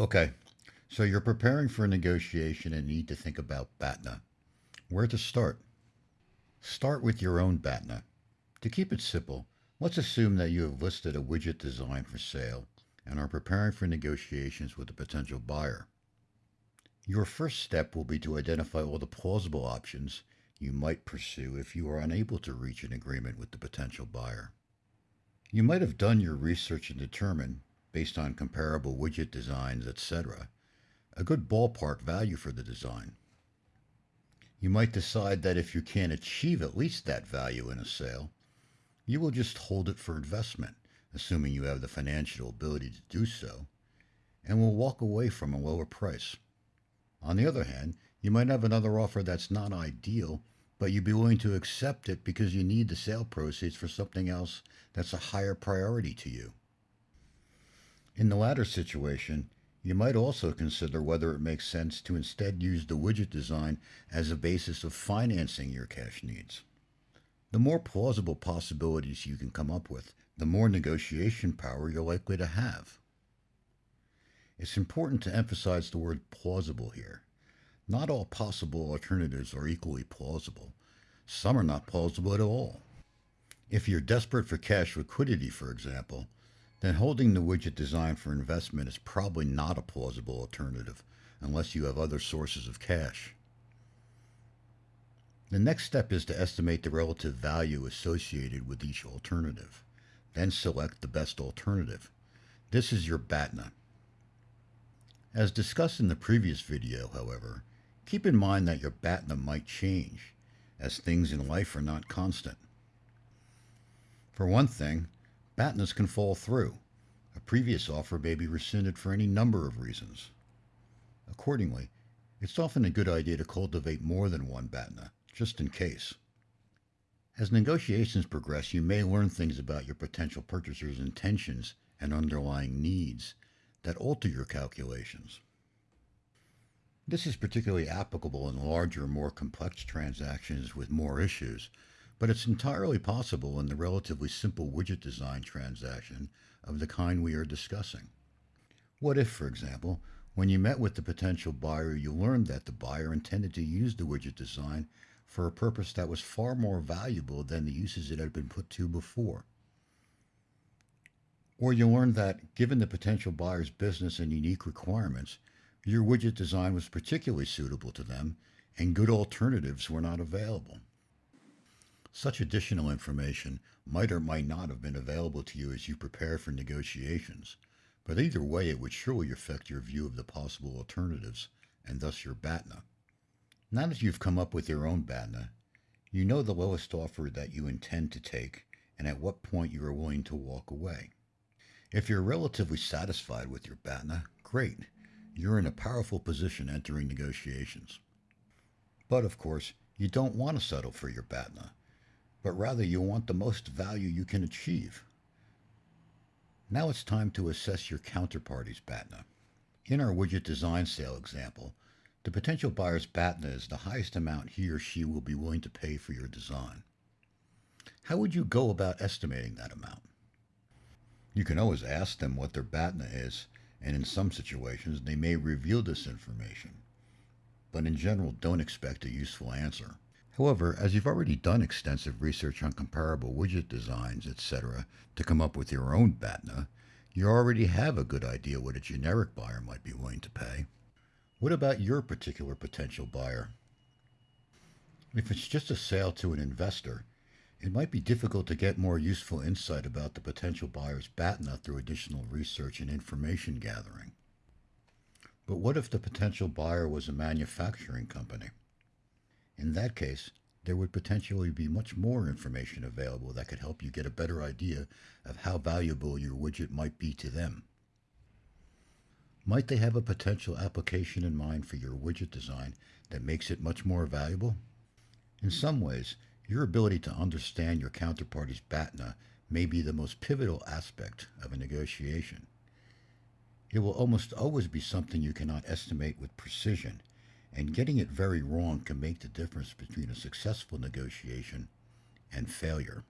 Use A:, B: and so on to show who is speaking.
A: Okay, so you're preparing for a negotiation and need to think about BATNA. Where to start? Start with your own BATNA. To keep it simple, let's assume that you have listed a widget design for sale and are preparing for negotiations with a potential buyer. Your first step will be to identify all the plausible options you might pursue if you are unable to reach an agreement with the potential buyer. You might have done your research and determined based on comparable widget designs, etc., a good ballpark value for the design. You might decide that if you can't achieve at least that value in a sale, you will just hold it for investment, assuming you have the financial ability to do so, and will walk away from a lower price. On the other hand, you might have another offer that's not ideal, but you'd be willing to accept it because you need the sale proceeds for something else that's a higher priority to you. In the latter situation, you might also consider whether it makes sense to instead use the widget design as a basis of financing your cash needs. The more plausible possibilities you can come up with, the more negotiation power you're likely to have. It's important to emphasize the word plausible here. Not all possible alternatives are equally plausible. Some are not plausible at all. If you're desperate for cash liquidity, for example, then holding the widget design for investment is probably not a plausible alternative unless you have other sources of cash. The next step is to estimate the relative value associated with each alternative. Then select the best alternative. This is your BATNA. As discussed in the previous video, however, keep in mind that your BATNA might change, as things in life are not constant. For one thing, BATNAs can fall through. A previous offer may be rescinded for any number of reasons. Accordingly, it's often a good idea to cultivate more than one BATNA, just in case. As negotiations progress, you may learn things about your potential purchaser's intentions and underlying needs that alter your calculations. This is particularly applicable in larger, more complex transactions with more issues, but it's entirely possible in the relatively simple widget design transaction of the kind we are discussing. What if, for example, when you met with the potential buyer, you learned that the buyer intended to use the widget design for a purpose that was far more valuable than the uses it had been put to before? Or you learned that, given the potential buyer's business and unique requirements, your widget design was particularly suitable to them and good alternatives were not available. Such additional information might or might not have been available to you as you prepare for negotiations, but either way it would surely affect your view of the possible alternatives, and thus your BATNA. Now that you've come up with your own BATNA, you know the lowest offer that you intend to take and at what point you are willing to walk away. If you're relatively satisfied with your BATNA, great. You're in a powerful position entering negotiations. But of course, you don't want to settle for your BATNA but rather you want the most value you can achieve. Now it's time to assess your counterparty's BATNA. In our widget design sale example, the potential buyer's BATNA is the highest amount he or she will be willing to pay for your design. How would you go about estimating that amount? You can always ask them what their BATNA is, and in some situations they may reveal this information. But in general, don't expect a useful answer. However, as you've already done extensive research on comparable widget designs, etc., to come up with your own BATNA, you already have a good idea what a generic buyer might be willing to pay. What about your particular potential buyer? If it's just a sale to an investor, it might be difficult to get more useful insight about the potential buyer's BATNA through additional research and information gathering. But what if the potential buyer was a manufacturing company? In that case, there would potentially be much more information available that could help you get a better idea of how valuable your widget might be to them. Might they have a potential application in mind for your widget design that makes it much more valuable? In some ways, your ability to understand your counterparty's BATNA may be the most pivotal aspect of a negotiation. It will almost always be something you cannot estimate with precision and getting it very wrong can make the difference between a successful negotiation and failure.